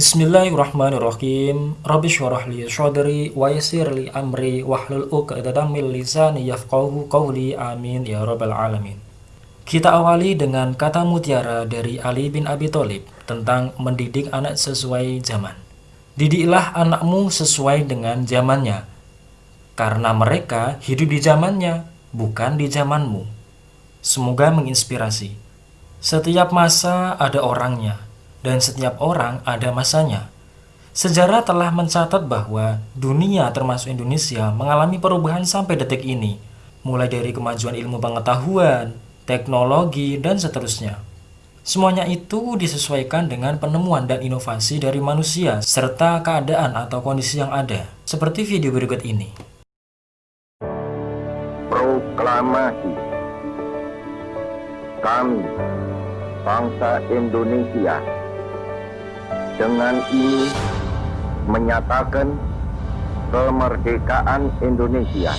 Bismillahirrahmanirrahim. Rabbi syurah li syadri wa yassir li amri wahlul 'uqdatam min lisani yafqahu qawli. Amin ya rabbal alamin. Kita awali dengan kata mutiara dari Ali bin Abi Thalib tentang mendidik anak sesuai zaman. Didiklah anakmu sesuai dengan zamannya, karena mereka hidup di zamannya, bukan di zamanmu. Semoga menginspirasi. Setiap masa ada orangnya, dan setiap orang ada masanya. Sejarah telah mencatat bahwa dunia termasuk Indonesia mengalami perubahan sampai detik ini, mulai dari kemajuan ilmu pengetahuan, teknologi, dan seterusnya. Semuanya itu disesuaikan dengan penemuan dan inovasi dari manusia serta keadaan atau kondisi yang ada, seperti video berikut ini. Proklamasi Kami, bangsa Indonesia, dengan ini menyatakan kemerdekaan Indonesia.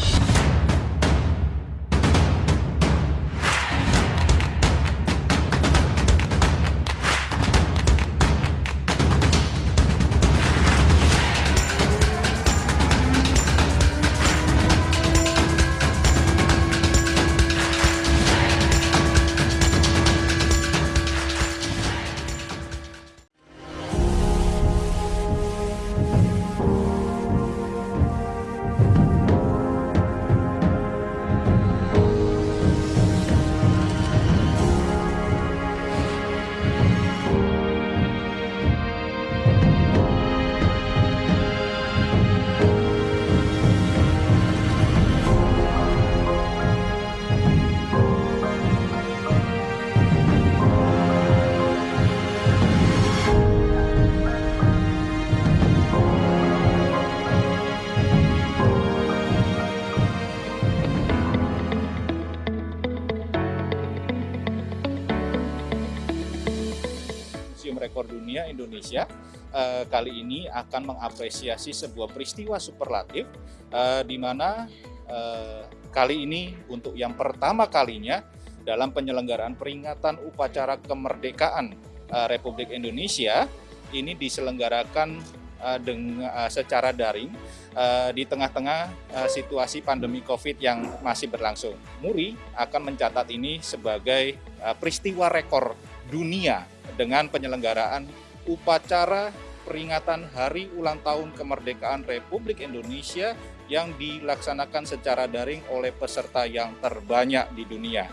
Indonesia eh, kali ini akan mengapresiasi sebuah peristiwa superlatif eh, di mana eh, kali ini untuk yang pertama kalinya dalam penyelenggaraan peringatan upacara kemerdekaan eh, Republik Indonesia ini diselenggarakan dengan secara daring eh, di tengah-tengah eh, situasi pandemi Covid yang masih berlangsung. Muri akan mencatat ini sebagai eh, peristiwa rekor dunia dengan penyelenggaraan upacara peringatan Hari Ulang Tahun Kemerdekaan Republik Indonesia yang dilaksanakan secara daring oleh peserta yang terbanyak di dunia.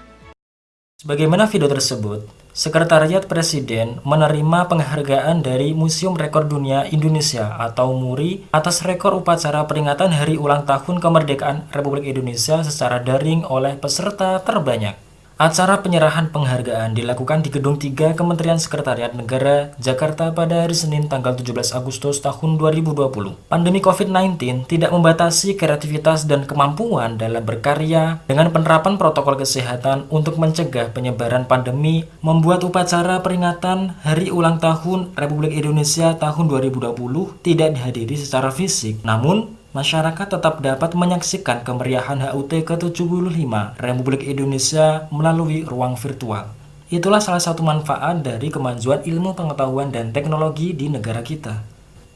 Sebagaimana video tersebut, Sekretariat Presiden menerima penghargaan dari Museum Rekor Dunia Indonesia atau MURI atas rekor upacara peringatan Hari Ulang Tahun Kemerdekaan Republik Indonesia secara daring oleh peserta terbanyak. Acara penyerahan penghargaan dilakukan di Gedung 3 Kementerian Sekretariat Negara, Jakarta pada hari Senin tanggal 17 Agustus tahun 2020. Pandemi COVID-19 tidak membatasi kreativitas dan kemampuan dalam berkarya dengan penerapan protokol kesehatan untuk mencegah penyebaran pandemi membuat upacara peringatan Hari Ulang Tahun Republik Indonesia tahun 2020 tidak dihadiri secara fisik. Namun, masyarakat tetap dapat menyaksikan kemeriahan HUT ke-75 Republik Indonesia melalui ruang virtual. Itulah salah satu manfaat dari kemajuan ilmu pengetahuan dan teknologi di negara kita.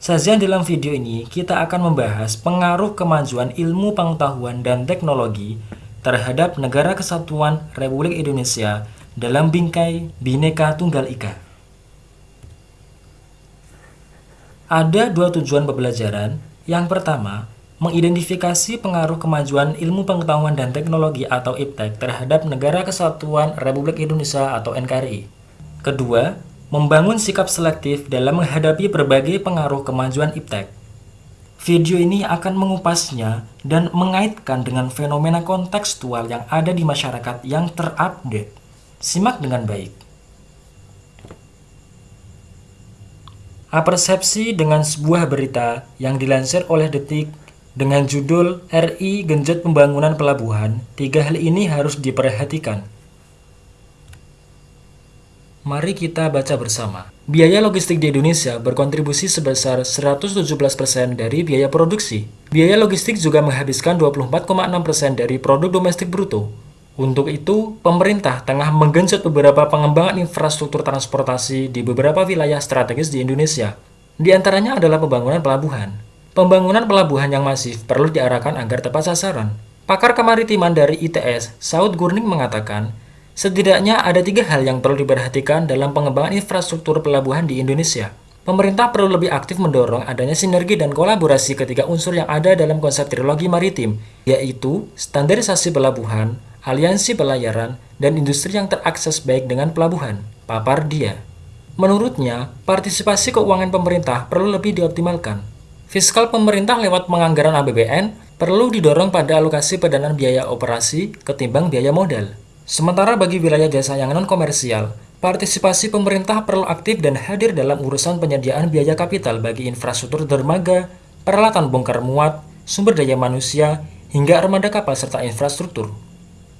Sajian dalam video ini, kita akan membahas pengaruh kemajuan ilmu pengetahuan dan teknologi terhadap negara kesatuan Republik Indonesia dalam bingkai Bhinneka Tunggal Ika. Ada dua tujuan pembelajaran yang pertama, mengidentifikasi pengaruh kemajuan ilmu pengetahuan dan teknologi atau IPTEK terhadap Negara Kesatuan Republik Indonesia atau NKRI. Kedua, membangun sikap selektif dalam menghadapi berbagai pengaruh kemajuan IPTEK. Video ini akan mengupasnya dan mengaitkan dengan fenomena kontekstual yang ada di masyarakat yang terupdate. Simak dengan baik. Apersepsi dengan sebuah berita yang dilansir oleh Detik dengan judul RI Genjot Pembangunan Pelabuhan, tiga hal ini harus diperhatikan. Mari kita baca bersama. Biaya logistik di Indonesia berkontribusi sebesar 117% dari biaya produksi. Biaya logistik juga menghabiskan 24,6% dari produk domestik bruto. Untuk itu, pemerintah tengah menggenjot beberapa pengembangan infrastruktur transportasi di beberapa wilayah strategis di Indonesia. Di antaranya adalah pembangunan pelabuhan. Pembangunan pelabuhan yang masif perlu diarahkan agar tepat sasaran. Pakar kemaritiman dari ITS, Saud Gurning mengatakan, setidaknya ada tiga hal yang perlu diperhatikan dalam pengembangan infrastruktur pelabuhan di Indonesia. Pemerintah perlu lebih aktif mendorong adanya sinergi dan kolaborasi ketiga unsur yang ada dalam konsep trilogi maritim, yaitu standarisasi pelabuhan, aliansi pelayaran, dan industri yang terakses baik dengan pelabuhan. Papar dia. Menurutnya, partisipasi keuangan pemerintah perlu lebih dioptimalkan. Fiskal pemerintah lewat penganggaran APBN perlu didorong pada alokasi pendanaan biaya operasi ketimbang biaya modal. Sementara bagi wilayah jasa yang non-komersial, partisipasi pemerintah perlu aktif dan hadir dalam urusan penyediaan biaya kapital bagi infrastruktur dermaga, peralatan bongkar muat, sumber daya manusia, hingga armada kapal serta infrastruktur.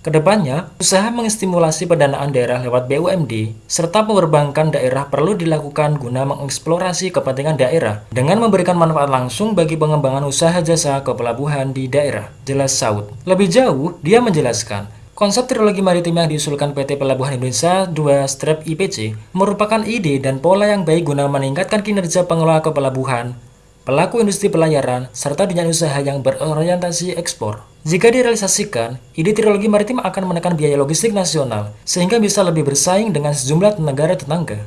Ke depannya, usaha mengestimulasi pendanaan daerah lewat BUMD serta perbankan daerah perlu dilakukan guna mengeksplorasi kepentingan daerah dengan memberikan manfaat langsung bagi pengembangan usaha jasa kepelabuhan di daerah, jelas Saud. Lebih jauh, dia menjelaskan, Konsep trilogi maritim yang diusulkan PT Pelabuhan Indonesia 2 Strap IPC merupakan ide dan pola yang baik guna meningkatkan kinerja pengelola kepelabuhan, pelaku industri pelayaran, serta dunia usaha yang berorientasi ekspor. Jika direalisasikan, ide trilogi maritim akan menekan biaya logistik nasional, sehingga bisa lebih bersaing dengan sejumlah negara tetangga.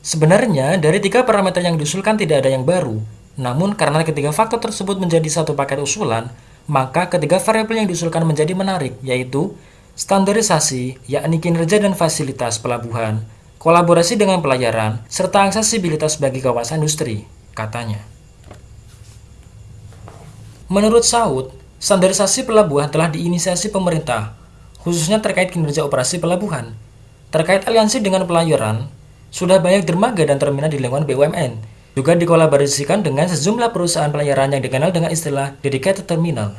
Sebenarnya, dari tiga parameter yang diusulkan tidak ada yang baru, namun karena ketiga faktor tersebut menjadi satu paket usulan, maka ketiga variabel yang diusulkan menjadi menarik, yaitu standarisasi, yakni kinerja dan fasilitas pelabuhan, kolaborasi dengan pelayaran, serta aksesibilitas bagi kawasan industri, katanya. Menurut Saud, standarisasi pelabuhan telah diinisiasi pemerintah, khususnya terkait kinerja operasi pelabuhan. Terkait aliansi dengan pelayaran, sudah banyak dermaga dan terminal di lingkungan BUMN, juga dikolaborasikan dengan sejumlah perusahaan pelayaran yang dikenal dengan istilah dedicated terminal.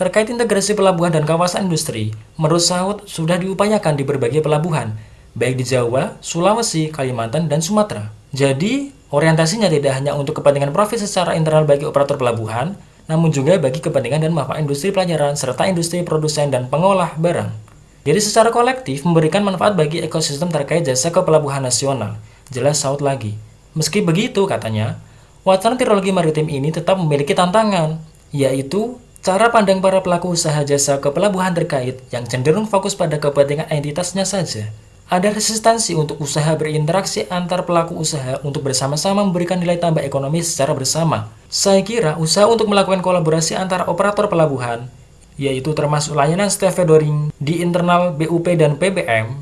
Terkait integrasi pelabuhan dan kawasan industri, menurut Saud sudah diupayakan di berbagai pelabuhan, baik di Jawa, Sulawesi, Kalimantan, dan Sumatera. Jadi, orientasinya tidak hanya untuk kepentingan profit secara internal bagi operator pelabuhan, namun juga bagi kepentingan dan manfaat industri pelayaran serta industri produsen dan pengolah barang. Jadi secara kolektif memberikan manfaat bagi ekosistem terkait jasa kepelabuhan nasional. Jelas Saud lagi. Meski begitu, katanya, wacana teknologi maritim ini tetap memiliki tantangan, yaitu cara pandang para pelaku usaha jasa kepelabuhan terkait yang cenderung fokus pada kepentingan entitasnya saja. Ada resistansi untuk usaha berinteraksi antar pelaku usaha untuk bersama-sama memberikan nilai tambah ekonomi secara bersama. Saya kira usaha untuk melakukan kolaborasi antara operator pelabuhan, yaitu termasuk layanan stevedoring di internal BUP dan PBM,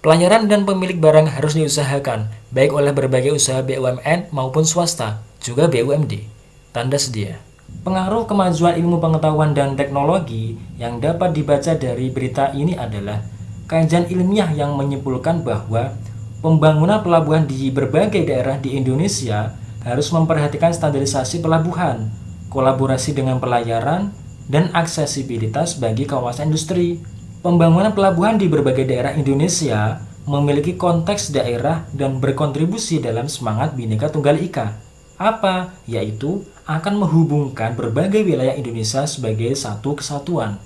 pelayaran dan pemilik barang harus diusahakan, baik oleh berbagai usaha BUMN maupun swasta, juga BUMD. Tanda sedia. Pengaruh kemajuan ilmu pengetahuan dan teknologi yang dapat dibaca dari berita ini adalah kajian ilmiah yang menyimpulkan bahwa pembangunan pelabuhan di berbagai daerah di Indonesia harus memperhatikan standarisasi pelabuhan, kolaborasi dengan pelayaran, dan aksesibilitas bagi kawasan industri. Pembangunan pelabuhan di berbagai daerah Indonesia memiliki konteks daerah dan berkontribusi dalam semangat Bhinneka Tunggal Ika. Apa? Yaitu akan menghubungkan berbagai wilayah Indonesia sebagai satu kesatuan.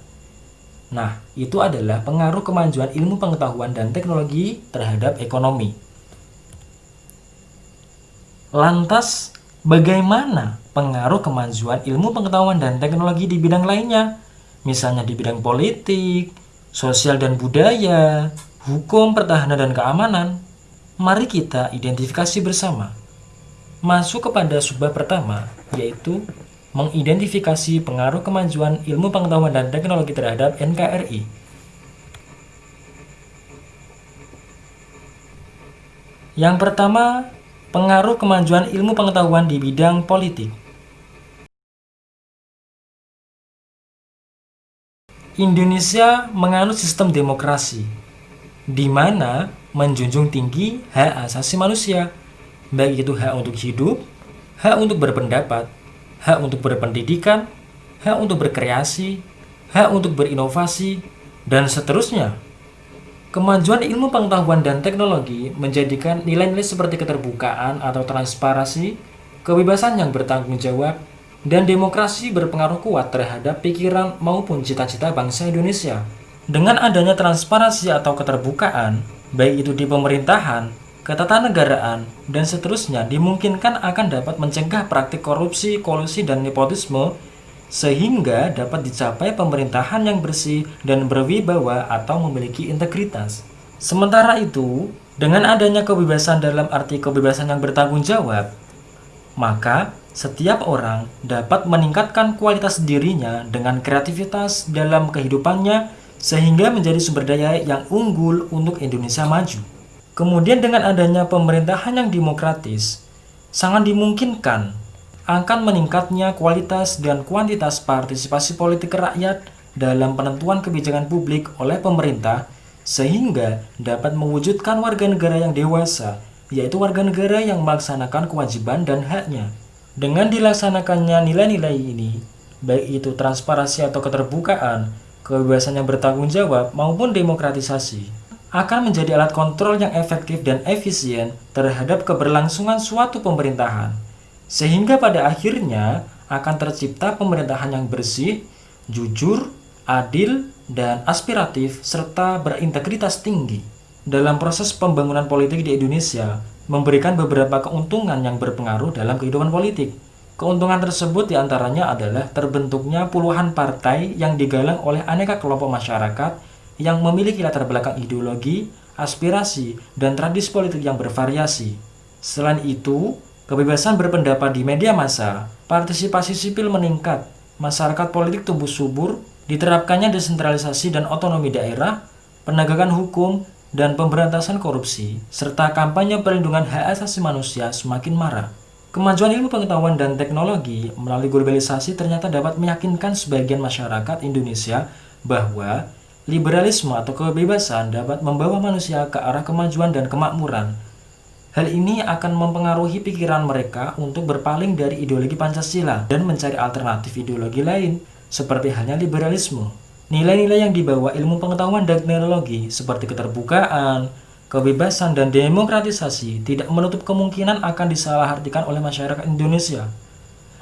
Nah, itu adalah pengaruh kemajuan ilmu pengetahuan dan teknologi terhadap ekonomi. Lantas, bagaimana pengaruh kemajuan ilmu pengetahuan dan teknologi di bidang lainnya? Misalnya di bidang politik, sosial dan budaya, hukum, pertahanan, dan keamanan. Mari kita identifikasi bersama. Masuk kepada subbab pertama, yaitu mengidentifikasi pengaruh kemajuan ilmu pengetahuan dan teknologi terhadap NKRI. Yang pertama, pengaruh kemajuan ilmu pengetahuan di bidang politik. Indonesia menganut sistem demokrasi, di mana menjunjung tinggi hak asasi manusia, baik itu hak untuk hidup, hak untuk berpendapat, hak untuk berpendidikan, hak untuk berkreasi, hak untuk berinovasi, dan seterusnya. Kemajuan ilmu pengetahuan dan teknologi menjadikan nilai-nilai seperti keterbukaan atau transparansi, kebebasan yang bertanggung jawab, dan demokrasi berpengaruh kuat terhadap pikiran maupun cita-cita bangsa Indonesia. Dengan adanya transparansi atau keterbukaan, baik itu di pemerintahan, ketatanegaraan, dan seterusnya dimungkinkan akan dapat mencegah praktik korupsi, kolusi, dan nepotisme sehingga dapat dicapai pemerintahan yang bersih dan berwibawa atau memiliki integritas. Sementara itu, dengan adanya kebebasan dalam arti kebebasan yang bertanggung jawab, maka setiap orang dapat meningkatkan kualitas dirinya dengan kreativitas dalam kehidupannya sehingga menjadi sumber daya yang unggul untuk Indonesia maju. Kemudian dengan adanya pemerintahan yang demokratis, sangat dimungkinkan akan meningkatnya kualitas dan kuantitas partisipasi politik rakyat dalam penentuan kebijakan publik oleh pemerintah sehingga dapat mewujudkan warga negara yang dewasa, yaitu warga negara yang melaksanakan kewajiban dan haknya. Dengan dilaksanakannya nilai-nilai ini, baik itu transparansi atau keterbukaan, kebebasan yang bertanggung jawab maupun demokratisasi, akan menjadi alat kontrol yang efektif dan efisien terhadap keberlangsungan suatu pemerintahan, sehingga pada akhirnya akan tercipta pemerintahan yang bersih, jujur, adil, dan aspiratif, serta berintegritas tinggi. Dalam proses pembangunan politik di Indonesia, memberikan beberapa keuntungan yang berpengaruh dalam kehidupan politik. Keuntungan tersebut di antaranya adalah terbentuknya puluhan partai yang digalang oleh aneka kelompok masyarakat yang memiliki latar belakang ideologi, aspirasi, dan tradisi politik yang bervariasi. Selain itu, kebebasan berpendapat di media massa, partisipasi sipil meningkat, masyarakat politik tumbuh subur, diterapkannya desentralisasi dan otonomi daerah, penegakan hukum, dan pemberantasan korupsi, serta kampanye perlindungan hak asasi manusia semakin marak. Kemajuan ilmu pengetahuan dan teknologi melalui globalisasi ternyata dapat meyakinkan sebagian masyarakat Indonesia bahwa liberalisme atau kebebasan dapat membawa manusia ke arah kemajuan dan kemakmuran. Hal ini akan mempengaruhi pikiran mereka untuk berpaling dari ideologi Pancasila dan mencari alternatif ideologi lain, seperti halnya liberalisme. Nilai-nilai yang dibawa ilmu pengetahuan dan teknologi seperti keterbukaan, kebebasan, dan demokratisasi tidak menutup kemungkinan akan disalahartikan oleh masyarakat Indonesia.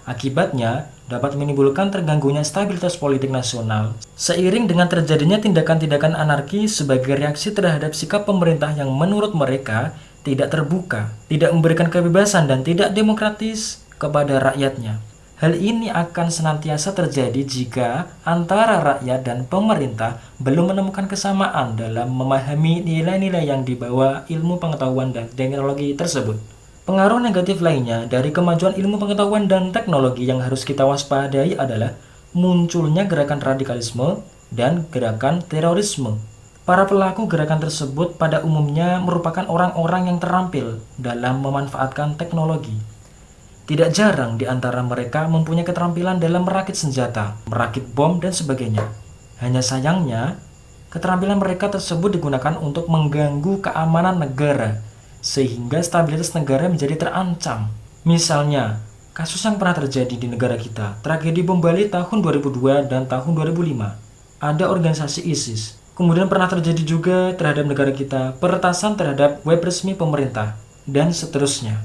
Akibatnya, dapat menimbulkan terganggunya stabilitas politik nasional seiring dengan terjadinya tindakan-tindakan anarki sebagai reaksi terhadap sikap pemerintah yang menurut mereka tidak terbuka, tidak memberikan kebebasan dan tidak demokratis kepada rakyatnya. Hal ini akan senantiasa terjadi jika antara rakyat dan pemerintah belum menemukan kesamaan dalam memahami nilai-nilai yang dibawa ilmu pengetahuan dan teknologi tersebut. Pengaruh negatif lainnya dari kemajuan ilmu pengetahuan dan teknologi yang harus kita waspadai adalah munculnya gerakan radikalisme dan gerakan terorisme. Para pelaku gerakan tersebut pada umumnya merupakan orang-orang yang terampil dalam memanfaatkan teknologi. Tidak jarang di antara mereka mempunyai keterampilan dalam merakit senjata, merakit bom, dan sebagainya. Hanya sayangnya, keterampilan mereka tersebut digunakan untuk mengganggu keamanan negara sehingga stabilitas negara menjadi terancam. Misalnya, kasus yang pernah terjadi di negara kita, tragedi bom Bali tahun 2002 dan tahun 2005. Ada organisasi ISIS. Kemudian pernah terjadi juga terhadap negara kita peretasan terhadap web resmi pemerintah, dan seterusnya.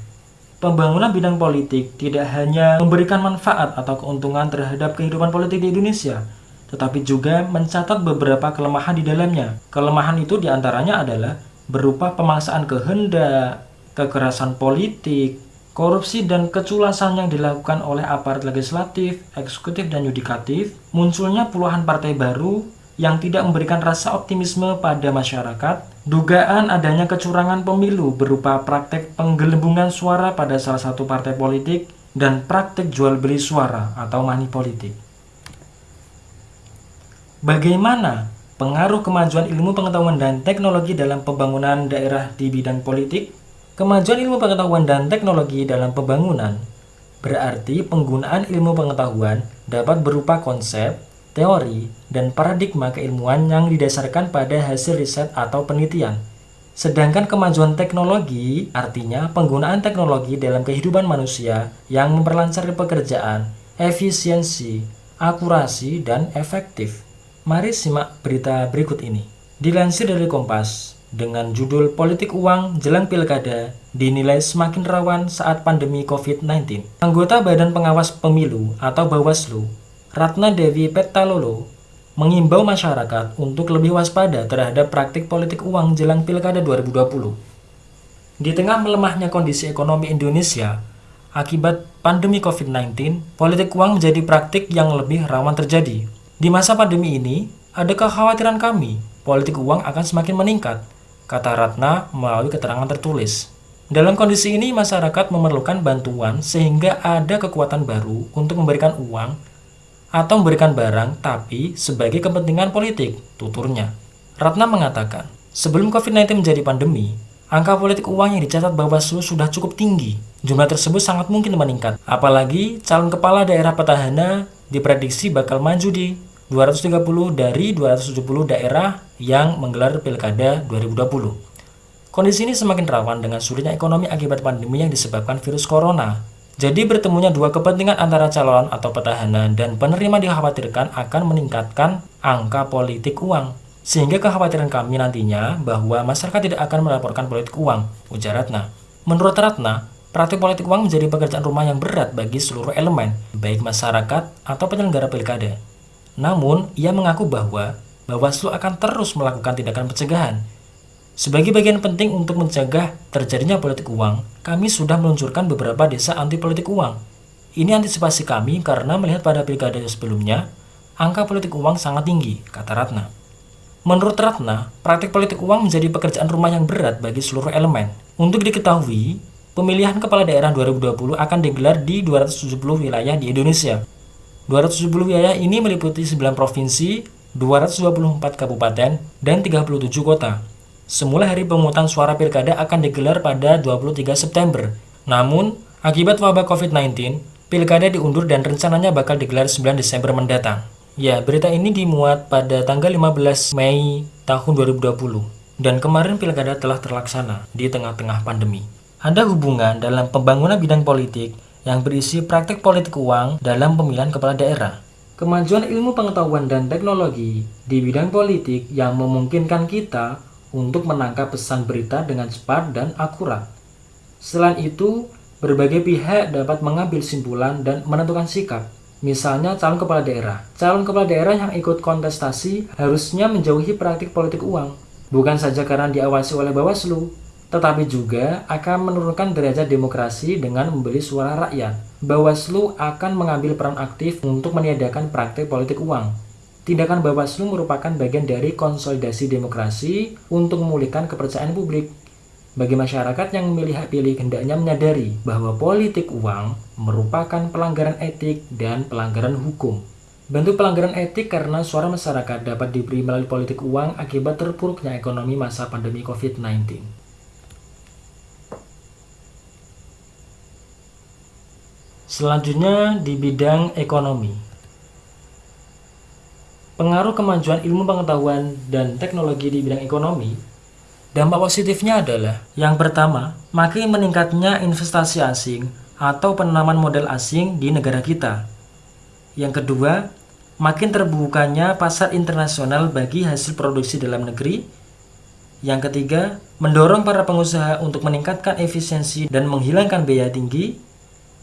Pembangunan bidang politik tidak hanya memberikan manfaat atau keuntungan terhadap kehidupan politik di Indonesia, tetapi juga mencatat beberapa kelemahan di dalamnya. Kelemahan itu di antaranya adalah berupa pemaksaan kehendak, kekerasan politik, korupsi dan keculasan yang dilakukan oleh aparat legislatif, eksekutif, dan yudikatif, munculnya puluhan partai baru yang tidak memberikan rasa optimisme pada masyarakat, dugaan adanya kecurangan pemilu berupa praktek penggelembungan suara pada salah satu partai politik, dan praktek jual beli suara atau money politik. Bagaimana pengaruh kemajuan ilmu pengetahuan dan teknologi dalam pembangunan daerah di bidang politik, kemajuan ilmu pengetahuan dan teknologi dalam pembangunan berarti penggunaan ilmu pengetahuan dapat berupa konsep, teori, dan paradigma keilmuan yang didasarkan pada hasil riset atau penelitian. Sedangkan kemajuan teknologi artinya penggunaan teknologi dalam kehidupan manusia yang memperlancar pekerjaan, efisiensi, akurasi, dan efektif. Mari simak berita berikut ini. Dilansir dari Kompas, dengan judul Politik Uang Jelang Pilkada dinilai semakin rawan saat pandemi COVID-19. Anggota Badan Pengawas Pemilu atau Bawaslu, Ratna Dewi Petalolo, mengimbau masyarakat untuk lebih waspada terhadap praktik politik uang jelang Pilkada 2020. Di tengah melemahnya kondisi ekonomi Indonesia, akibat pandemi COVID-19, politik uang menjadi praktik yang lebih rawan terjadi. Di masa pandemi ini, ada kekhawatiran kami, politik uang akan semakin meningkat, kata Ratna melalui keterangan tertulis. Dalam kondisi ini, masyarakat memerlukan bantuan sehingga ada kekuatan baru untuk memberikan uang atau memberikan barang, tapi sebagai kepentingan politik, tuturnya. Ratna mengatakan, sebelum COVID-19 menjadi pandemi, Angka politik uang yang dicatat Bawaslu sudah cukup tinggi. Jumlah tersebut sangat mungkin meningkat. Apalagi calon kepala daerah petahana diprediksi bakal maju di 230 dari 270 daerah yang menggelar Pilkada 2020. Kondisi ini semakin rawan dengan sulitnya ekonomi akibat pandemi yang disebabkan virus corona. Jadi bertemunya dua kepentingan antara calon atau petahana dan penerima dikhawatirkan akan meningkatkan angka politik uang. Sehingga kekhawatiran kami nantinya bahwa masyarakat tidak akan melaporkan politik uang, ujar Ratna. Menurut Ratna, praktik politik uang menjadi pekerjaan rumah yang berat bagi seluruh elemen, baik masyarakat atau penyelenggara pilkada. Namun, ia mengaku bahwa Bawaslu akan terus melakukan tindakan pencegahan. Sebagai bagian penting untuk mencegah terjadinya politik uang, kami sudah meluncurkan beberapa desa anti politik uang. Ini antisipasi kami karena melihat pada pilkada sebelumnya, angka politik uang sangat tinggi, kata Ratna. Menurut Ratna, praktik politik uang menjadi pekerjaan rumah yang berat bagi seluruh elemen. Untuk diketahui, pemilihan kepala daerah 2020 akan digelar di 270 wilayah di Indonesia. 270 wilayah ini meliputi 9 provinsi, 224 kabupaten, dan 37 kota. Semula hari pemungutan suara pilkada akan digelar pada 23 September. Namun, akibat wabah COVID-19, pilkada diundur dan rencananya bakal digelar 9 Desember mendatang. Ya, berita ini dimuat pada tanggal 15 Mei tahun 2020 dan kemarin pilkada telah terlaksana di tengah-tengah pandemi. Ada hubungan dalam pembangunan bidang politik yang berisi praktek politik uang dalam pemilihan kepala daerah. Kemajuan ilmu pengetahuan dan teknologi di bidang politik yang memungkinkan kita untuk menangkap pesan berita dengan cepat dan akurat. Selain itu, berbagai pihak dapat mengambil simpulan dan menentukan sikap Misalnya calon kepala daerah. Calon kepala daerah yang ikut kontestasi harusnya menjauhi praktik politik uang. Bukan saja karena diawasi oleh Bawaslu, tetapi juga akan menurunkan derajat demokrasi dengan membeli suara rakyat. Bawaslu akan mengambil peran aktif untuk meniadakan praktik politik uang. Tindakan Bawaslu merupakan bagian dari konsolidasi demokrasi untuk memulihkan kepercayaan publik. Bagi masyarakat yang memilih pilih hendaknya menyadari bahwa politik uang merupakan pelanggaran etik dan pelanggaran hukum. Bentuk pelanggaran etik karena suara masyarakat dapat diberi melalui politik uang akibat terpuruknya ekonomi masa pandemi COVID-19. Selanjutnya di bidang ekonomi. Pengaruh kemajuan ilmu pengetahuan dan teknologi di bidang ekonomi Dampak positifnya adalah yang pertama, makin meningkatnya investasi asing atau penanaman modal asing di negara kita. Yang kedua, makin terbukanya pasar internasional bagi hasil produksi dalam negeri. Yang ketiga, mendorong para pengusaha untuk meningkatkan efisiensi dan menghilangkan biaya tinggi.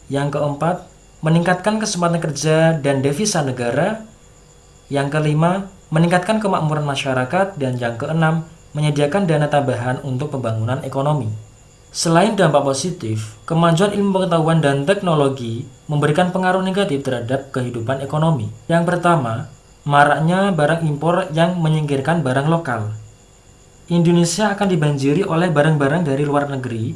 Yang keempat, meningkatkan kesempatan kerja dan devisa negara. Yang kelima, meningkatkan kemakmuran masyarakat dan yang keenam, menyediakan dana tambahan untuk pembangunan ekonomi. Selain dampak positif, kemajuan ilmu pengetahuan dan teknologi memberikan pengaruh negatif terhadap kehidupan ekonomi. Yang pertama, maraknya barang impor yang menyingkirkan barang lokal. Indonesia akan dibanjiri oleh barang-barang dari luar negeri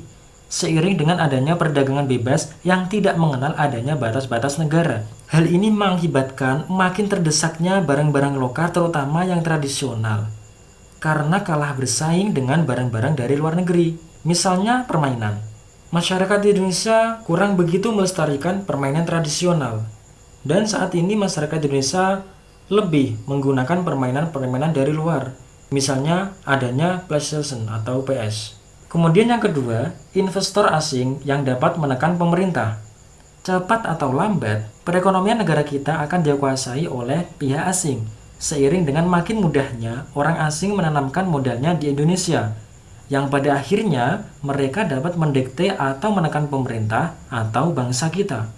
seiring dengan adanya perdagangan bebas yang tidak mengenal adanya batas-batas negara. Hal ini mengakibatkan makin terdesaknya barang-barang lokal terutama yang tradisional karena kalah bersaing dengan barang-barang dari luar negeri. Misalnya permainan. Masyarakat di Indonesia kurang begitu melestarikan permainan tradisional. Dan saat ini masyarakat Indonesia lebih menggunakan permainan-permainan dari luar. Misalnya adanya PlayStation atau PS. Kemudian yang kedua, investor asing yang dapat menekan pemerintah. Cepat atau lambat, perekonomian negara kita akan dikuasai oleh pihak asing seiring dengan makin mudahnya orang asing menanamkan modalnya di Indonesia, yang pada akhirnya mereka dapat mendekte atau menekan pemerintah atau bangsa kita.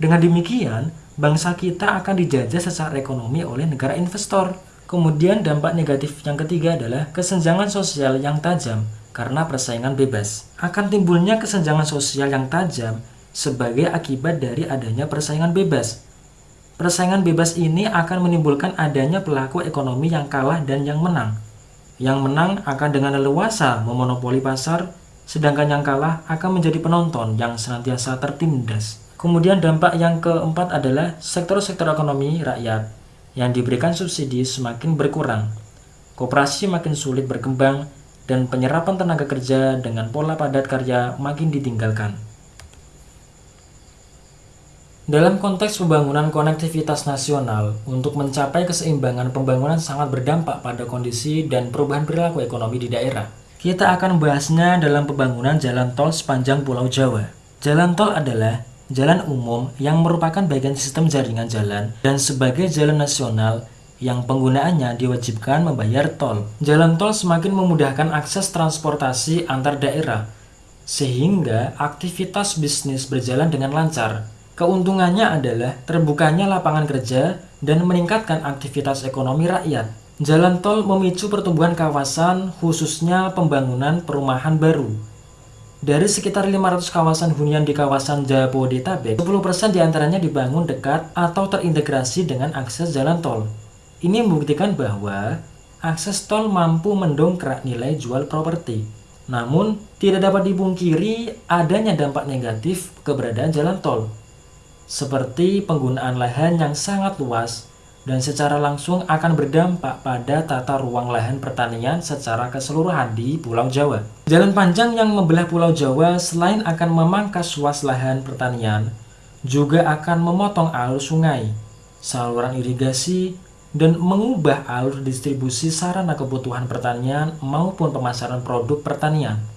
Dengan demikian, bangsa kita akan dijajah secara ekonomi oleh negara investor. Kemudian dampak negatif yang ketiga adalah kesenjangan sosial yang tajam karena persaingan bebas. Akan timbulnya kesenjangan sosial yang tajam sebagai akibat dari adanya persaingan bebas. Persaingan bebas ini akan menimbulkan adanya pelaku ekonomi yang kalah dan yang menang. Yang menang akan dengan leluasa memonopoli pasar, sedangkan yang kalah akan menjadi penonton yang senantiasa tertindas. Kemudian dampak yang keempat adalah sektor-sektor ekonomi rakyat yang diberikan subsidi semakin berkurang. Koperasi makin sulit berkembang dan penyerapan tenaga kerja dengan pola padat karya makin ditinggalkan. Dalam konteks pembangunan konektivitas nasional, untuk mencapai keseimbangan pembangunan sangat berdampak pada kondisi dan perubahan perilaku ekonomi di daerah. Kita akan membahasnya dalam pembangunan jalan tol sepanjang Pulau Jawa. Jalan tol adalah jalan umum yang merupakan bagian sistem jaringan jalan dan sebagai jalan nasional yang penggunaannya diwajibkan membayar tol. Jalan tol semakin memudahkan akses transportasi antar daerah, sehingga aktivitas bisnis berjalan dengan lancar. Keuntungannya adalah terbukanya lapangan kerja dan meningkatkan aktivitas ekonomi rakyat. Jalan tol memicu pertumbuhan kawasan, khususnya pembangunan perumahan baru. Dari sekitar 500 kawasan hunian di kawasan Jabodetabek, 10% di antaranya dibangun dekat atau terintegrasi dengan akses jalan tol. Ini membuktikan bahwa akses tol mampu mendongkrak nilai jual properti. Namun, tidak dapat dipungkiri adanya dampak negatif keberadaan jalan tol, seperti penggunaan lahan yang sangat luas dan secara langsung akan berdampak pada tata ruang lahan pertanian secara keseluruhan di Pulau Jawa. Jalan panjang yang membelah Pulau Jawa selain akan memangkas luas lahan pertanian, juga akan memotong alur sungai, saluran irigasi, dan mengubah alur distribusi sarana kebutuhan pertanian maupun pemasaran produk pertanian.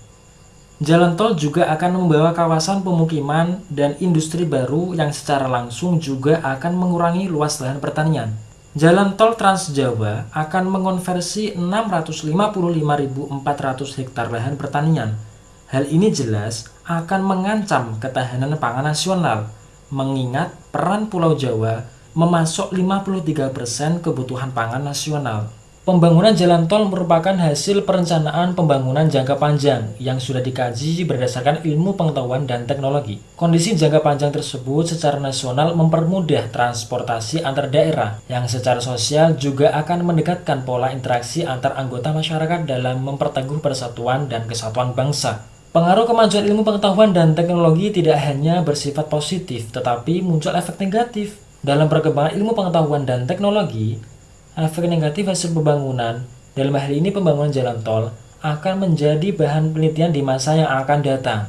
Jalan tol juga akan membawa kawasan pemukiman dan industri baru yang secara langsung juga akan mengurangi luas lahan pertanian. Jalan tol Trans Jawa akan mengonversi 655.400 hektar lahan pertanian. Hal ini jelas akan mengancam ketahanan pangan nasional, mengingat peran Pulau Jawa memasok 53% kebutuhan pangan nasional. Pembangunan jalan tol merupakan hasil perencanaan pembangunan jangka panjang yang sudah dikaji berdasarkan ilmu pengetahuan dan teknologi. Kondisi jangka panjang tersebut secara nasional mempermudah transportasi antar daerah yang secara sosial juga akan mendekatkan pola interaksi antar anggota masyarakat dalam memperteguh persatuan dan kesatuan bangsa. Pengaruh kemajuan ilmu pengetahuan dan teknologi tidak hanya bersifat positif, tetapi muncul efek negatif. Dalam perkembangan ilmu pengetahuan dan teknologi, efek negatif hasil pembangunan, dalam hal ini pembangunan jalan tol, akan menjadi bahan penelitian di masa yang akan datang.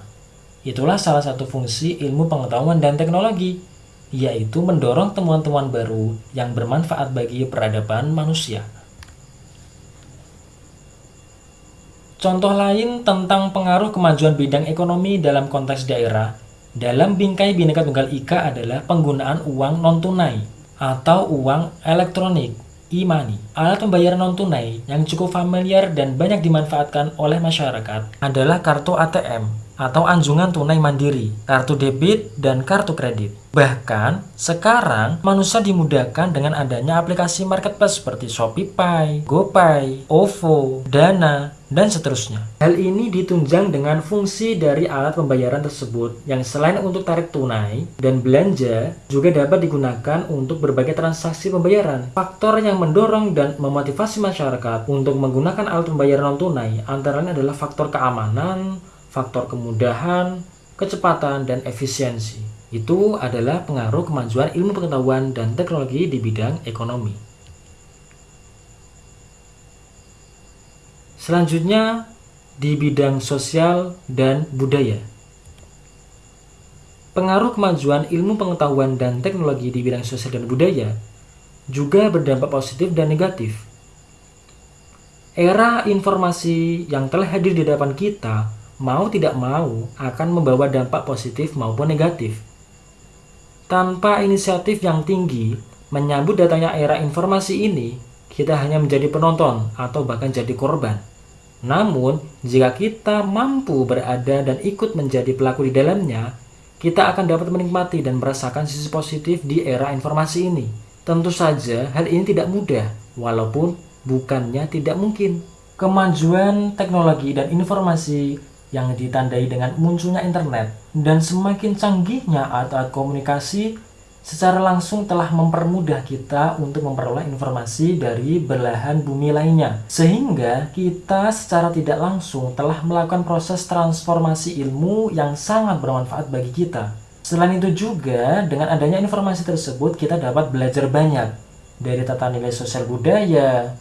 Itulah salah satu fungsi ilmu pengetahuan dan teknologi, yaitu mendorong temuan-temuan baru yang bermanfaat bagi peradaban manusia. Contoh lain tentang pengaruh kemajuan bidang ekonomi dalam konteks daerah dalam bingkai Bhinneka Tunggal Ika adalah penggunaan uang non-tunai atau uang elektronik e-money, alat pembayaran non-tunai yang cukup familiar dan banyak dimanfaatkan oleh masyarakat adalah kartu ATM atau anjungan tunai mandiri, kartu debit, dan kartu kredit. Bahkan, sekarang manusia dimudahkan dengan adanya aplikasi marketplace seperti ShopeePay, GoPay, OVO, Dana, dan seterusnya. Hal ini ditunjang dengan fungsi dari alat pembayaran tersebut yang selain untuk tarik tunai dan belanja juga dapat digunakan untuk berbagai transaksi pembayaran. Faktor yang mendorong dan memotivasi masyarakat untuk menggunakan alat pembayaran non-tunai antara adalah faktor keamanan, faktor kemudahan, kecepatan, dan efisiensi. Itu adalah pengaruh kemajuan ilmu pengetahuan dan teknologi di bidang ekonomi. Selanjutnya di bidang sosial dan budaya. Pengaruh kemajuan ilmu pengetahuan dan teknologi di bidang sosial dan budaya juga berdampak positif dan negatif. Era informasi yang telah hadir di depan kita mau tidak mau akan membawa dampak positif maupun negatif. Tanpa inisiatif yang tinggi menyambut datanya era informasi ini, kita hanya menjadi penonton atau bahkan jadi korban. Namun, jika kita mampu berada dan ikut menjadi pelaku di dalamnya, kita akan dapat menikmati dan merasakan sisi positif di era informasi ini. Tentu saja hal ini tidak mudah, walaupun bukannya tidak mungkin. Kemajuan teknologi dan informasi yang ditandai dengan munculnya internet dan semakin canggihnya alat-alat komunikasi secara langsung telah mempermudah kita untuk memperoleh informasi dari belahan bumi lainnya. Sehingga kita secara tidak langsung telah melakukan proses transformasi ilmu yang sangat bermanfaat bagi kita. Selain itu juga, dengan adanya informasi tersebut kita dapat belajar banyak dari tata nilai sosial budaya,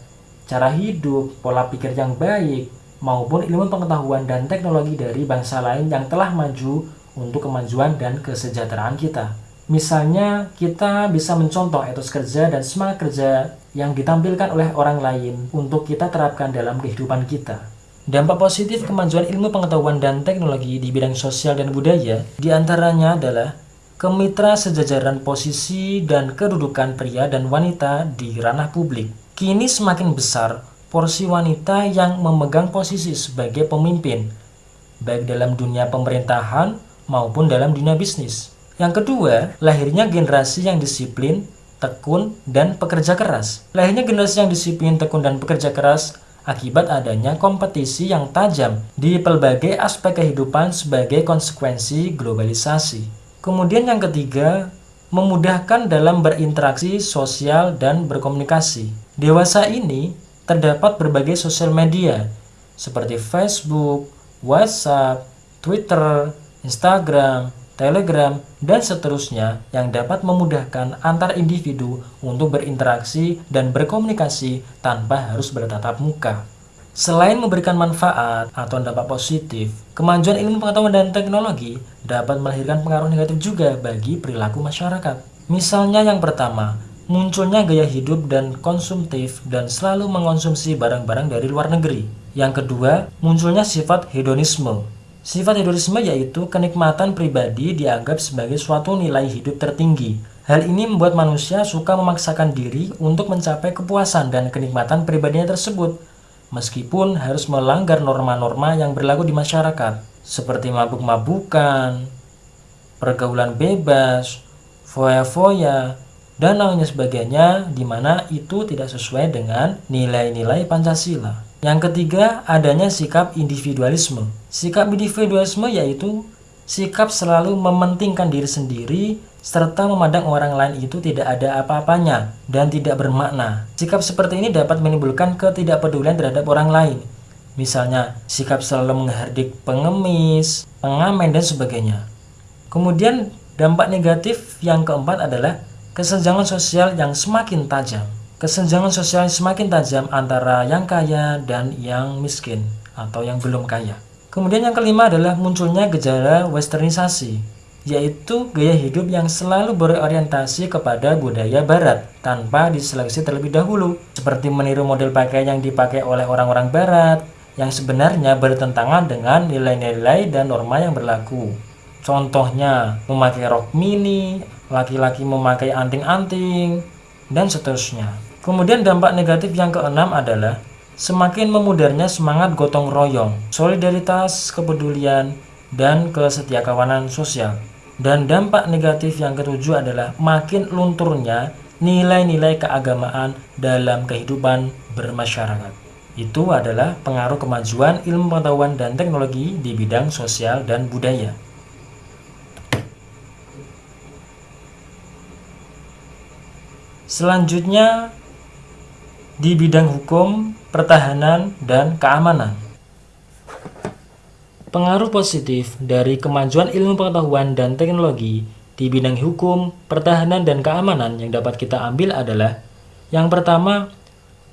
cara hidup, pola pikir yang baik, maupun ilmu pengetahuan dan teknologi dari bangsa lain yang telah maju untuk kemajuan dan kesejahteraan kita. Misalnya, kita bisa mencontoh etos kerja dan semangat kerja yang ditampilkan oleh orang lain untuk kita terapkan dalam kehidupan kita. Dampak positif kemajuan ilmu pengetahuan dan teknologi di bidang sosial dan budaya di antaranya adalah kemitra sejajaran posisi dan kedudukan pria dan wanita di ranah publik. Kini semakin besar porsi wanita yang memegang posisi sebagai pemimpin, baik dalam dunia pemerintahan maupun dalam dunia bisnis. Yang kedua, lahirnya generasi yang disiplin, tekun, dan pekerja keras. Lahirnya generasi yang disiplin, tekun, dan pekerja keras akibat adanya kompetisi yang tajam di pelbagai aspek kehidupan sebagai konsekuensi globalisasi. Kemudian yang ketiga, memudahkan dalam berinteraksi sosial dan berkomunikasi. Dewasa ini terdapat berbagai sosial media seperti Facebook, WhatsApp, Twitter, Instagram, Telegram, dan seterusnya yang dapat memudahkan antar individu untuk berinteraksi dan berkomunikasi tanpa harus bertatap muka. Selain memberikan manfaat atau dampak positif, kemajuan ilmu pengetahuan dan teknologi dapat melahirkan pengaruh negatif juga bagi perilaku masyarakat. Misalnya yang pertama, munculnya gaya hidup dan konsumtif dan selalu mengonsumsi barang-barang dari luar negeri. Yang kedua, munculnya sifat hedonisme. Sifat hedonisme yaitu kenikmatan pribadi dianggap sebagai suatu nilai hidup tertinggi. Hal ini membuat manusia suka memaksakan diri untuk mencapai kepuasan dan kenikmatan pribadinya tersebut, meskipun harus melanggar norma-norma yang berlaku di masyarakat, seperti mabuk-mabukan, pergaulan bebas, foya-foya, dan lainnya sebagainya di mana itu tidak sesuai dengan nilai-nilai Pancasila. Yang ketiga, adanya sikap individualisme. Sikap individualisme yaitu sikap selalu mementingkan diri sendiri serta memandang orang lain itu tidak ada apa-apanya dan tidak bermakna. Sikap seperti ini dapat menimbulkan ketidakpedulian terhadap orang lain. Misalnya, sikap selalu menghardik pengemis, pengamen, dan sebagainya. Kemudian, dampak negatif yang keempat adalah kesenjangan sosial yang semakin tajam. Kesenjangan sosial yang semakin tajam antara yang kaya dan yang miskin atau yang belum kaya. Kemudian yang kelima adalah munculnya gejala westernisasi, yaitu gaya hidup yang selalu berorientasi kepada budaya barat tanpa diseleksi terlebih dahulu, seperti meniru model pakaian yang dipakai oleh orang-orang barat yang sebenarnya bertentangan dengan nilai-nilai dan norma yang berlaku. Contohnya, memakai rok mini, laki-laki memakai anting-anting, dan seterusnya. Kemudian dampak negatif yang keenam adalah semakin memudarnya semangat gotong royong, solidaritas, kepedulian, dan kesetiakawanan sosial. Dan dampak negatif yang ketujuh adalah makin lunturnya nilai-nilai keagamaan dalam kehidupan bermasyarakat. Itu adalah pengaruh kemajuan ilmu pengetahuan dan teknologi di bidang sosial dan budaya. Selanjutnya di bidang hukum, pertahanan, dan keamanan. Pengaruh positif dari kemajuan ilmu pengetahuan dan teknologi di bidang hukum, pertahanan, dan keamanan yang dapat kita ambil adalah yang pertama,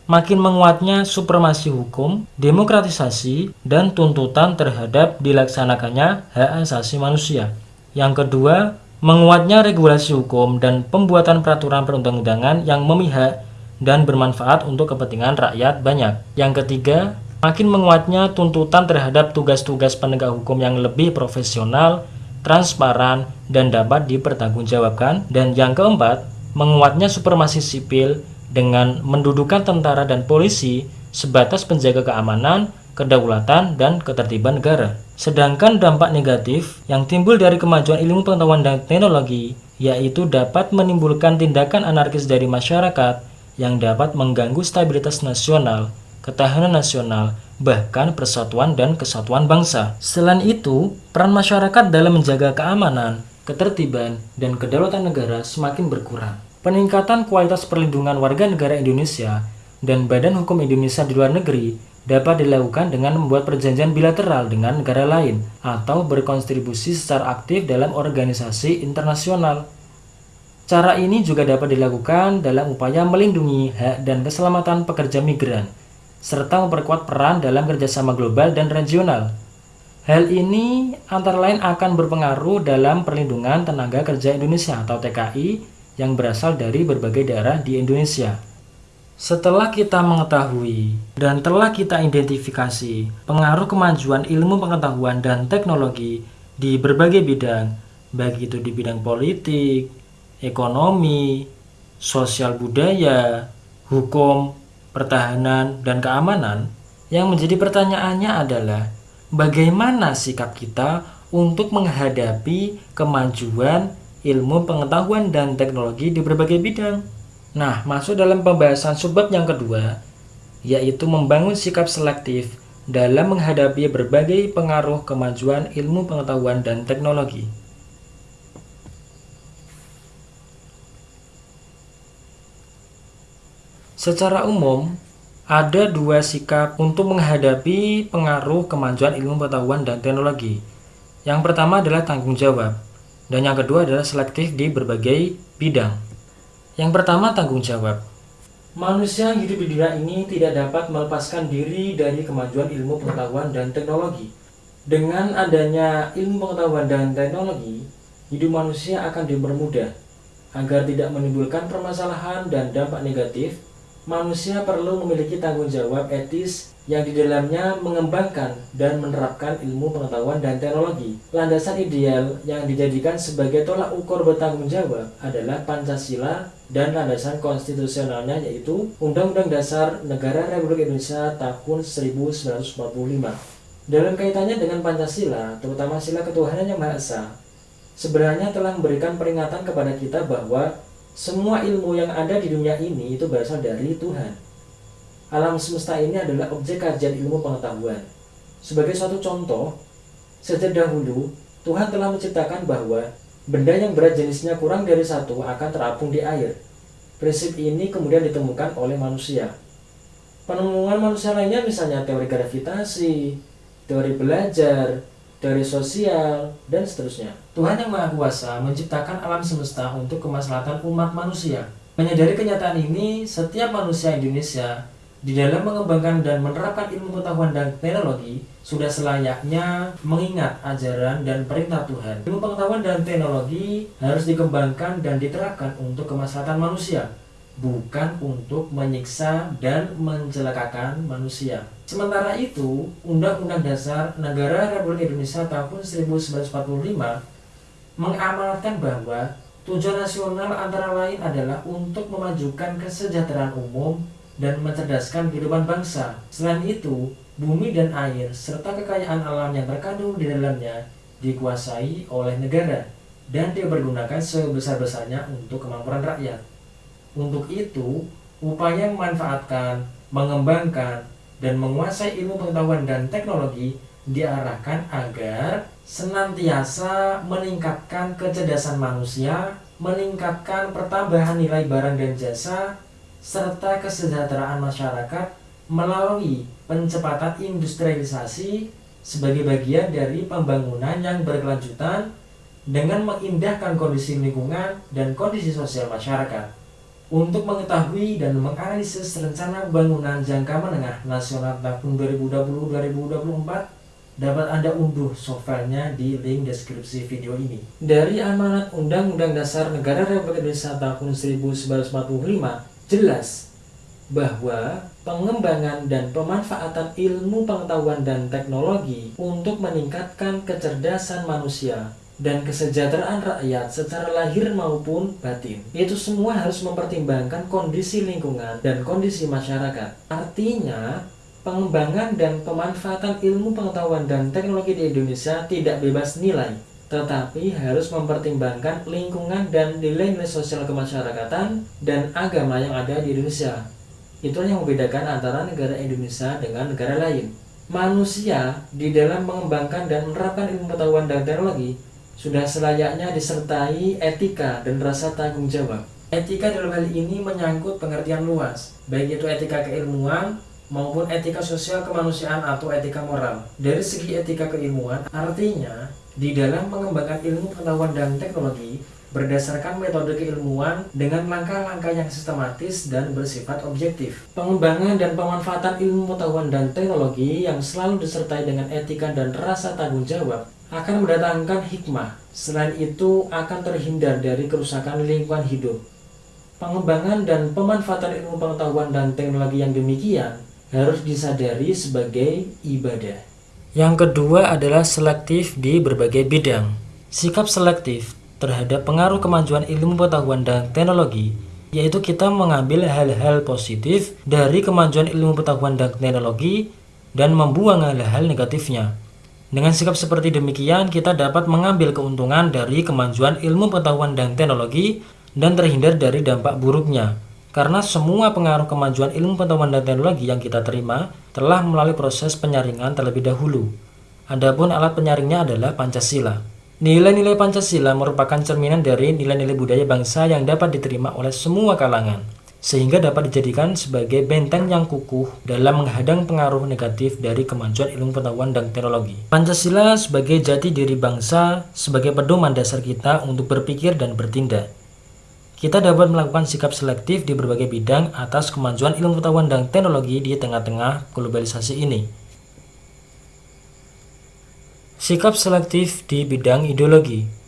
makin menguatnya supremasi hukum, demokratisasi, dan tuntutan terhadap dilaksanakannya hak asasi manusia. Yang kedua, menguatnya regulasi hukum dan pembuatan peraturan perundang-undangan yang memihak dan bermanfaat untuk kepentingan rakyat banyak. Yang ketiga, makin menguatnya tuntutan terhadap tugas-tugas penegak hukum yang lebih profesional, transparan, dan dapat dipertanggungjawabkan. Dan yang keempat, menguatnya supremasi sipil dengan mendudukan tentara dan polisi sebatas penjaga keamanan kedaulatan, dan ketertiban negara. Sedangkan dampak negatif yang timbul dari kemajuan ilmu pengetahuan dan teknologi yaitu dapat menimbulkan tindakan anarkis dari masyarakat yang dapat mengganggu stabilitas nasional, ketahanan nasional, bahkan persatuan dan kesatuan bangsa. Selain itu, peran masyarakat dalam menjaga keamanan, ketertiban, dan kedaulatan negara semakin berkurang. Peningkatan kualitas perlindungan warga negara Indonesia dan Badan Hukum Indonesia di luar negeri dapat dilakukan dengan membuat perjanjian bilateral dengan negara lain atau berkontribusi secara aktif dalam organisasi internasional. Cara ini juga dapat dilakukan dalam upaya melindungi hak dan keselamatan pekerja migran, serta memperkuat peran dalam kerjasama global dan regional. Hal ini antara lain akan berpengaruh dalam perlindungan tenaga kerja Indonesia atau TKI yang berasal dari berbagai daerah di Indonesia. Setelah kita mengetahui dan telah kita identifikasi pengaruh kemajuan ilmu pengetahuan dan teknologi di berbagai bidang, baik itu di bidang politik, ekonomi, sosial budaya, hukum, pertahanan, dan keamanan, yang menjadi pertanyaannya adalah bagaimana sikap kita untuk menghadapi kemajuan ilmu pengetahuan dan teknologi di berbagai bidang. Nah, masuk dalam pembahasan subbab yang kedua, yaitu membangun sikap selektif dalam menghadapi berbagai pengaruh kemajuan ilmu pengetahuan dan teknologi. Secara umum, ada dua sikap untuk menghadapi pengaruh kemajuan ilmu pengetahuan dan teknologi. Yang pertama adalah tanggung jawab. Dan yang kedua adalah selektif di berbagai bidang. Yang pertama tanggung jawab. Manusia yang hidup di dunia ini tidak dapat melepaskan diri dari kemajuan ilmu pengetahuan dan teknologi. Dengan adanya ilmu pengetahuan dan teknologi, hidup manusia akan dipermudah. Agar tidak menimbulkan permasalahan dan dampak negatif, manusia perlu memiliki tanggung jawab etis yang di dalamnya mengembangkan dan menerapkan ilmu pengetahuan dan teknologi. Landasan ideal yang dijadikan sebagai tolak ukur bertanggung jawab adalah Pancasila dan landasan konstitusionalnya yaitu Undang-Undang Dasar Negara Republik Indonesia tahun 1945. Dalam kaitannya dengan Pancasila, terutama sila ketuhanan yang Maha Esa, sebenarnya telah memberikan peringatan kepada kita bahwa semua ilmu yang ada di dunia ini itu berasal dari Tuhan alam semesta ini adalah objek kajian ilmu pengetahuan. Sebagai suatu contoh, sejak dahulu Tuhan telah menciptakan bahwa benda yang berat jenisnya kurang dari satu akan terapung di air. Prinsip ini kemudian ditemukan oleh manusia. Penemuan manusia lainnya misalnya teori gravitasi, teori belajar, teori sosial, dan seterusnya. Tuhan yang Maha Kuasa menciptakan alam semesta untuk kemaslahatan umat manusia. Menyadari kenyataan ini, setiap manusia Indonesia di dalam mengembangkan dan menerapkan ilmu pengetahuan dan teknologi, sudah selayaknya mengingat ajaran dan perintah Tuhan. Ilmu pengetahuan dan teknologi harus dikembangkan dan diterapkan untuk kemaslahatan manusia, bukan untuk menyiksa dan mencelakakan manusia. Sementara itu, Undang-Undang Dasar Negara Republik Indonesia tahun 1945 mengamalkan bahwa tujuan nasional antara lain adalah untuk memajukan kesejahteraan umum dan mencerdaskan kehidupan bangsa. Selain itu, bumi dan air serta kekayaan alam yang terkandung di dalamnya dikuasai oleh negara dan dipergunakan sebesar-besarnya untuk kemampuan rakyat. Untuk itu, upaya memanfaatkan, mengembangkan, dan menguasai ilmu pengetahuan dan teknologi diarahkan agar senantiasa meningkatkan kecerdasan manusia, meningkatkan pertambahan nilai barang dan jasa, serta kesejahteraan masyarakat melalui pencepatan industrialisasi sebagai bagian dari pembangunan yang berkelanjutan dengan mengindahkan kondisi lingkungan dan kondisi sosial masyarakat. Untuk mengetahui dan menganalisis rencana pembangunan jangka menengah nasional tahun 2020-2024, dapat Anda unduh softwarenya di link deskripsi video ini. Dari amanat Undang-Undang Dasar Negara Republik Indonesia tahun 1945, jelas bahwa pengembangan dan pemanfaatan ilmu pengetahuan dan teknologi untuk meningkatkan kecerdasan manusia dan kesejahteraan rakyat secara lahir maupun batin. Itu semua harus mempertimbangkan kondisi lingkungan dan kondisi masyarakat. Artinya, pengembangan dan pemanfaatan ilmu pengetahuan dan teknologi di Indonesia tidak bebas nilai, tetapi harus mempertimbangkan lingkungan dan nilai-nilai sosial kemasyarakatan dan agama yang ada di Indonesia. Itulah yang membedakan antara negara Indonesia dengan negara lain. Manusia di dalam mengembangkan dan menerapkan ilmu pengetahuan dan teknologi sudah selayaknya disertai etika dan rasa tanggung jawab. Etika dalam hal ini menyangkut pengertian luas, baik itu etika keilmuan, maupun etika sosial kemanusiaan atau etika moral. Dari segi etika keilmuan, artinya di dalam mengembangkan ilmu pengetahuan dan teknologi berdasarkan metode keilmuan dengan langkah-langkah yang sistematis dan bersifat objektif. Pengembangan dan pemanfaatan ilmu pengetahuan dan teknologi yang selalu disertai dengan etika dan rasa tanggung jawab akan mendatangkan hikmah. Selain itu akan terhindar dari kerusakan lingkungan hidup. Pengembangan dan pemanfaatan ilmu pengetahuan dan teknologi yang demikian harus disadari sebagai ibadah. Yang kedua adalah selektif di berbagai bidang. Sikap selektif terhadap pengaruh kemajuan ilmu pengetahuan dan teknologi yaitu kita mengambil hal-hal positif dari kemajuan ilmu pengetahuan dan teknologi dan membuang hal-hal negatifnya. Dengan sikap seperti demikian, kita dapat mengambil keuntungan dari kemajuan ilmu pengetahuan dan teknologi dan terhindar dari dampak buruknya. Karena semua pengaruh kemajuan ilmu pengetahuan dan teknologi yang kita terima telah melalui proses penyaringan terlebih dahulu. Adapun alat penyaringnya adalah Pancasila. Nilai-nilai Pancasila merupakan cerminan dari nilai-nilai budaya bangsa yang dapat diterima oleh semua kalangan, sehingga dapat dijadikan sebagai benteng yang kukuh dalam menghadang pengaruh negatif dari kemajuan ilmu pengetahuan dan teknologi. Pancasila sebagai jati diri bangsa, sebagai pedoman dasar kita untuk berpikir dan bertindak. Kita dapat melakukan sikap selektif di berbagai bidang atas kemajuan ilmu pengetahuan dan teknologi di tengah-tengah globalisasi ini. Sikap selektif di bidang ideologi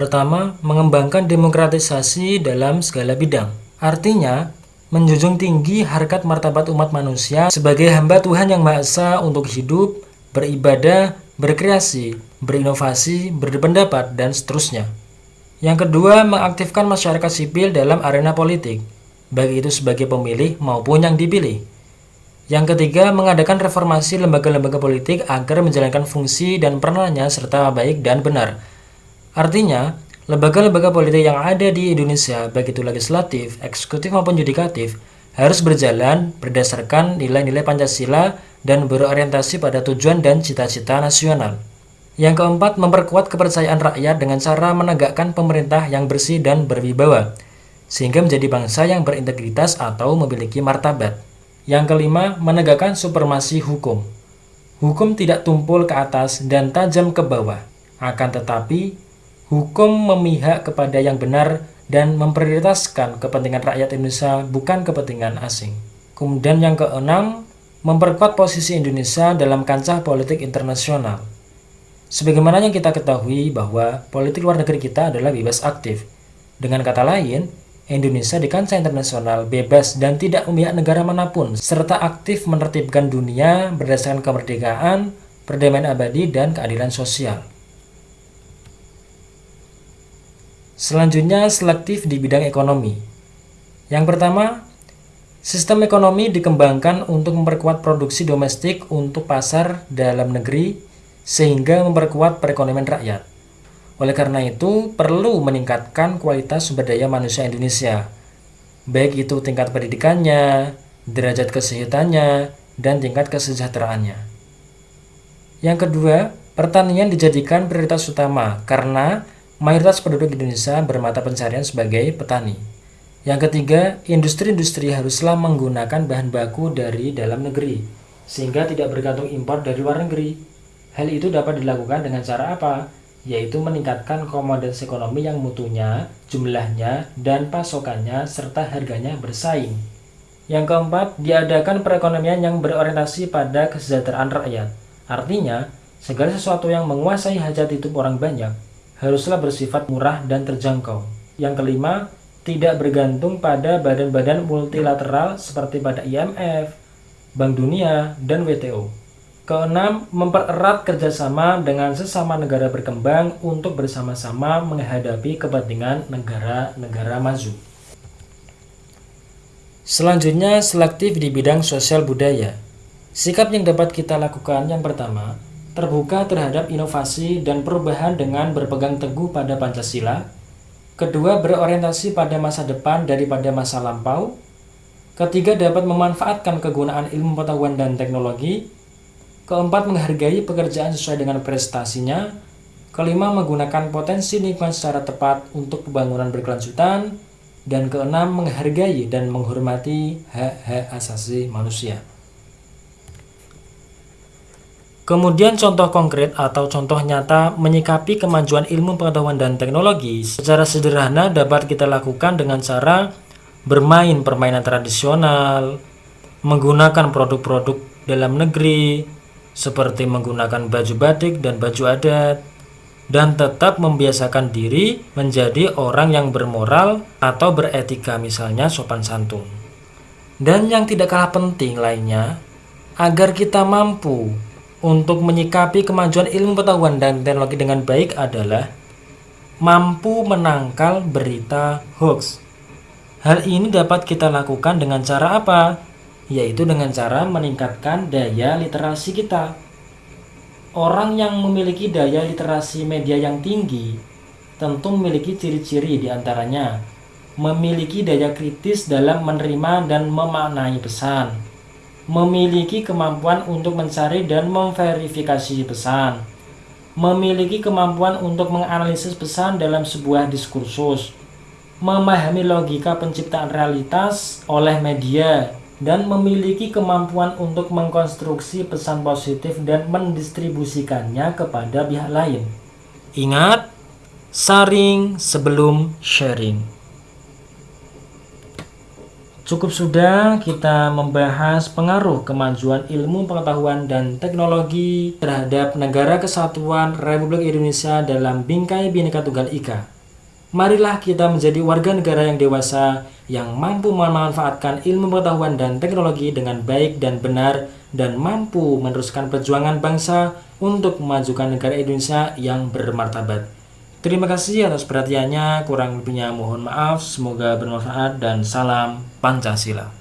Pertama, mengembangkan demokratisasi dalam segala bidang. Artinya, menjunjung tinggi harkat martabat umat manusia sebagai hamba Tuhan yang Maha untuk hidup, beribadah, berkreasi, berinovasi, berpendapat, dan seterusnya. Yang kedua, mengaktifkan masyarakat sipil dalam arena politik, baik itu sebagai pemilih maupun yang dipilih. Yang ketiga, mengadakan reformasi lembaga-lembaga politik agar menjalankan fungsi dan perannya serta baik dan benar. Artinya, lembaga-lembaga politik yang ada di Indonesia, baik itu legislatif, eksekutif maupun yudikatif, harus berjalan berdasarkan nilai-nilai Pancasila dan berorientasi pada tujuan dan cita-cita nasional. Yang keempat, memperkuat kepercayaan rakyat dengan cara menegakkan pemerintah yang bersih dan berwibawa, sehingga menjadi bangsa yang berintegritas atau memiliki martabat. Yang kelima, menegakkan supremasi hukum. Hukum tidak tumpul ke atas dan tajam ke bawah, akan tetapi hukum memihak kepada yang benar dan memprioritaskan kepentingan rakyat Indonesia bukan kepentingan asing. Kemudian yang keenam, memperkuat posisi Indonesia dalam kancah politik internasional. Sebagaimana yang kita ketahui bahwa politik luar negeri kita adalah bebas aktif. Dengan kata lain, Indonesia di kancah internasional bebas dan tidak memihak negara mana pun, serta aktif menertibkan dunia berdasarkan kemerdekaan, perdamaian abadi, dan keadilan sosial. Selanjutnya, selektif di bidang ekonomi. Yang pertama, sistem ekonomi dikembangkan untuk memperkuat produksi domestik untuk pasar dalam negeri sehingga memperkuat perekonomian rakyat. Oleh karena itu, perlu meningkatkan kualitas sumber daya manusia Indonesia, baik itu tingkat pendidikannya, derajat kesehatannya, dan tingkat kesejahteraannya. Yang kedua, pertanian dijadikan prioritas utama karena mayoritas penduduk Indonesia bermata pencarian sebagai petani. Yang ketiga, industri-industri haruslah menggunakan bahan baku dari dalam negeri, sehingga tidak bergantung impor dari luar negeri. Hal itu dapat dilakukan dengan cara apa? Yaitu meningkatkan komoditas ekonomi yang mutunya, jumlahnya, dan pasokannya, serta harganya bersaing. Yang keempat, diadakan perekonomian yang berorientasi pada kesejahteraan rakyat. Artinya, segala sesuatu yang menguasai hajat hidup orang banyak haruslah bersifat murah dan terjangkau. Yang kelima, tidak bergantung pada badan-badan multilateral seperti pada IMF, Bank Dunia, dan WTO. Keenam, mempererat kerjasama dengan sesama negara berkembang untuk bersama-sama menghadapi kepentingan negara-negara maju. Selanjutnya, selektif di bidang sosial budaya. Sikap yang dapat kita lakukan yang pertama, terbuka terhadap inovasi dan perubahan dengan berpegang teguh pada Pancasila. Kedua, berorientasi pada masa depan daripada masa lampau. Ketiga, dapat memanfaatkan kegunaan ilmu pengetahuan dan teknologi. Keempat, menghargai pekerjaan sesuai dengan prestasinya. Kelima, menggunakan potensi lingkungan secara tepat untuk pembangunan berkelanjutan. Dan keenam, menghargai dan menghormati hak-hak asasi manusia. Kemudian contoh konkret atau contoh nyata menyikapi kemajuan ilmu pengetahuan dan teknologi secara sederhana dapat kita lakukan dengan cara bermain permainan tradisional, menggunakan produk-produk dalam negeri seperti menggunakan baju batik dan baju adat, dan tetap membiasakan diri menjadi orang yang bermoral atau beretika misalnya sopan santun. Dan yang tidak kalah penting lainnya, agar kita mampu untuk menyikapi kemajuan ilmu pengetahuan dan teknologi dengan baik adalah mampu menangkal berita hoax. Hal ini dapat kita lakukan dengan cara apa? Yaitu dengan cara meningkatkan daya literasi kita. Orang yang memiliki daya literasi media yang tinggi tentu memiliki ciri-ciri di antaranya memiliki daya kritis dalam menerima dan memaknai pesan memiliki kemampuan untuk mencari dan memverifikasi pesan, memiliki kemampuan untuk menganalisis pesan dalam sebuah diskursus, memahami logika penciptaan realitas oleh media, dan memiliki kemampuan untuk mengkonstruksi pesan positif dan mendistribusikannya kepada pihak lain. Ingat, saring sebelum sharing. Cukup sudah kita membahas pengaruh kemajuan ilmu pengetahuan dan teknologi terhadap negara kesatuan Republik Indonesia dalam bingkai Bhinneka Tunggal Ika. Marilah kita menjadi warga negara yang dewasa yang mampu memanfaatkan ilmu pengetahuan dan teknologi dengan baik dan benar dan mampu meneruskan perjuangan bangsa untuk memajukan negara Indonesia yang bermartabat. Terima kasih atas perhatiannya, kurang lebihnya mohon maaf, semoga bermanfaat dan salam Pancasila.